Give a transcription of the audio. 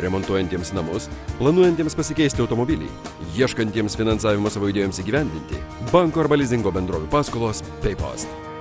remontuojantiems namus planuojantiems pasikeisti automobilį ieškantiems finansavimo savo idėjoms įgyvendinti banko arba lizingo bendrovių paskolos peipost